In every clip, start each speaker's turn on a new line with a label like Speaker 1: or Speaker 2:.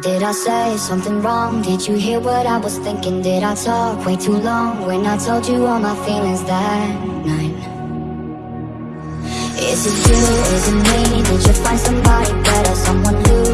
Speaker 1: Did I say something wrong? Did you hear what I was thinking? Did I talk way too long when I told you all my feelings that night? Is it you, is it me? Did you find somebody better? Someone who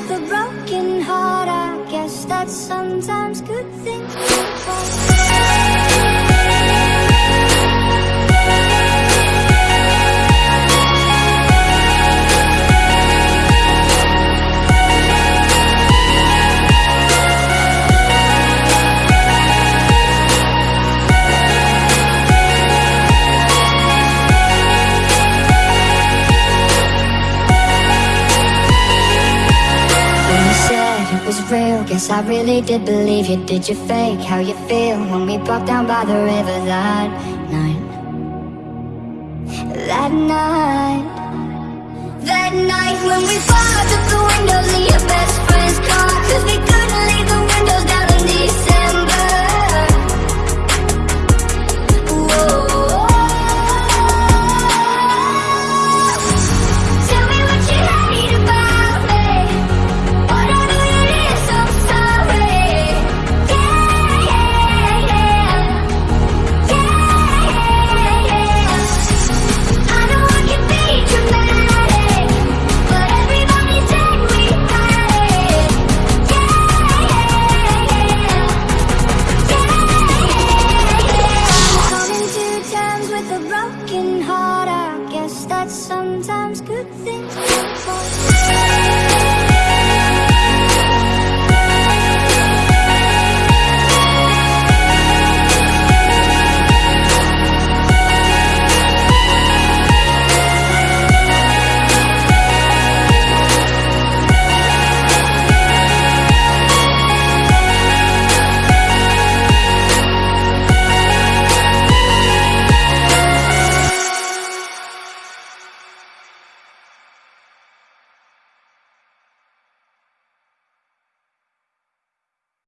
Speaker 1: with a broken heart, I guess that's sometimes good things. Real, guess I really did believe you. Did you fake how you feel when we walked down by the river that night? That night, that night when we fogged up the windows in your best friend's car, cause we good.